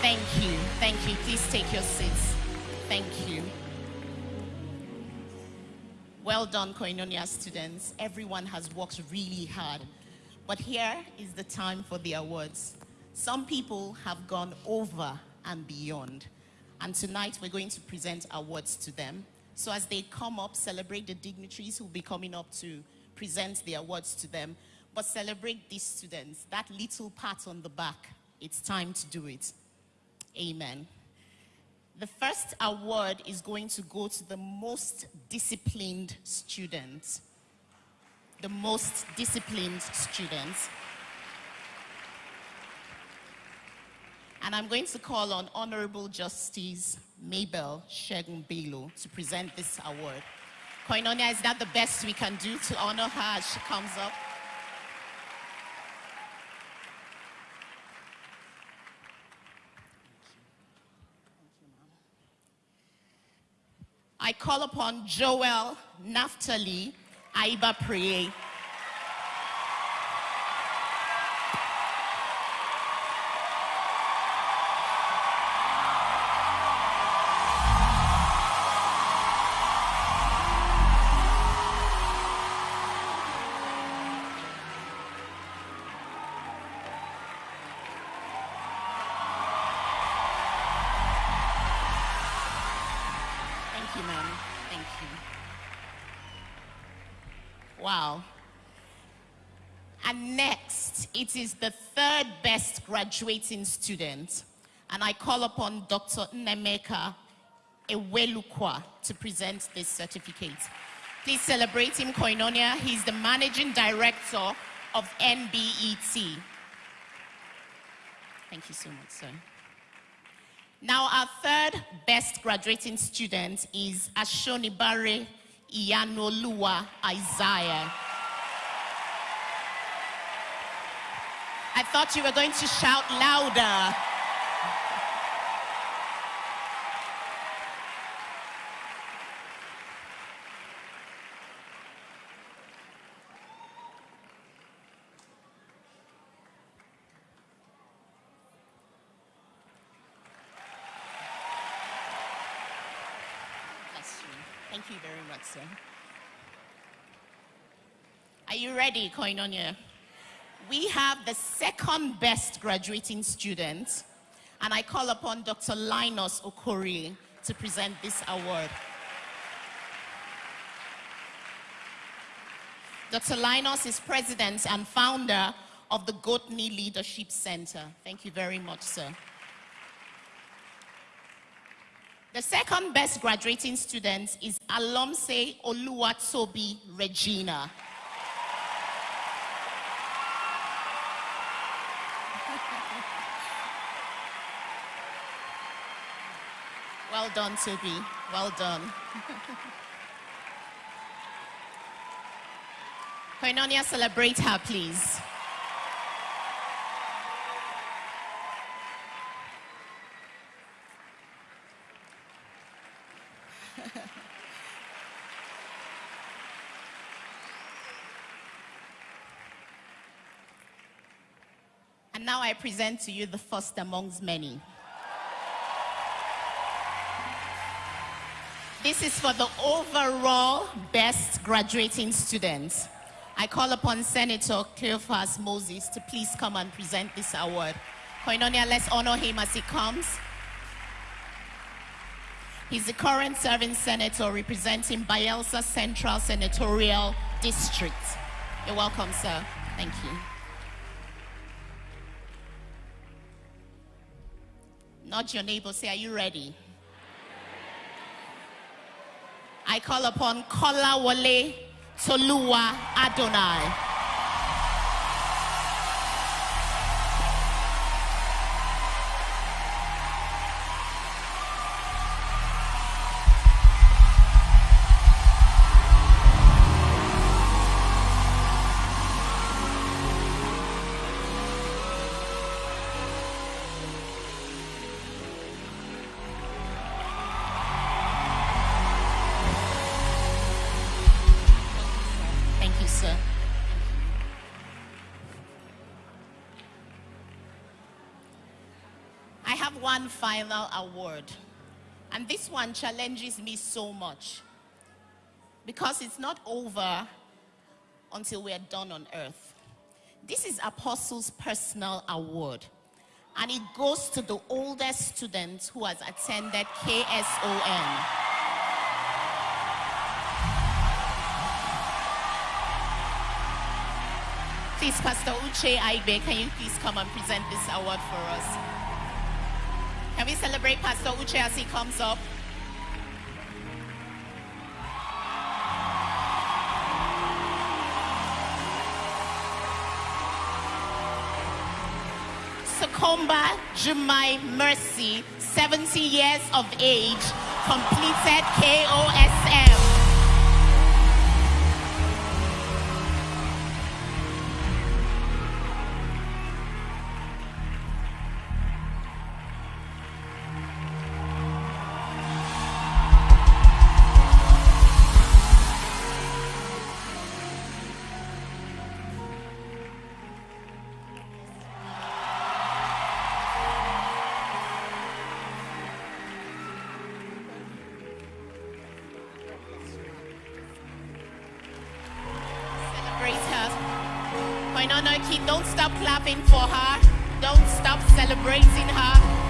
Thank you. Thank you. Please take your seats. Thank you. Well done, Koinonia students. Everyone has worked really hard. But here is the time for the awards. Some people have gone over and beyond. And tonight we're going to present awards to them. So as they come up, celebrate the dignitaries who will be coming up to present the awards to them. But celebrate these students. That little pat on the back, it's time to do it. Amen. The first award is going to go to the most disciplined student. The most disciplined student. And I'm going to call on Honorable Justice Mabel Segun Bello to present this award. Koinonia, is that the best we can do to honor her as she comes up? I call upon Joel Naftali Aiba Priye. You, ma'am. Thank you. Wow. And next, it is the third best graduating student. And I call upon Dr. Nnaemeka Ewelukwa to present this certificate. Please celebrate him, Koinonia. He's the managing director of NBET. Thank you so much, sir. Now, our third best graduating student is Ashonibare Iyanoluwa Isaiah. I thought you were going to shout louder. Bless you. Thank you very much, sir. Are you ready, Koinonia? We have the second best graduating student, and I call upon Dr. Linus Okorie to present this award. Dr. Linus is president and founder of the GOTNI Leadership Center. Thank you very much, sir. The second best graduating student is Alomse Oluwatobi Regina. Well done, Toby. Well done. Koinonia, celebrate her, please. And now I present to you the first amongst many. This is for the overall best graduating students. I call upon Senator Cleopas Moses to please come and present this award. Koinonia, let's honor him as he comes. He's the current serving senator representing Bayelsa Central Senatorial District. You're welcome, sir. Thank you. Not your neighbor, say, are you ready? I call upon Kola Wale Toluwa Adonai. I have one final award. And this one challenges me so much. Because it's not over until we're done on earth. This is Apostle's personal award. And it goes to the oldest student who has attended KSOM. Please, Pastor Uche Aigbe, can you please come and present this award for us? Can we celebrate Pastor Uche as he comes up? Sukomba Jumai Mercy, 70 years of age, completed KOSM. Koinonoki, don't stop clapping for her. Don't stop celebrating her.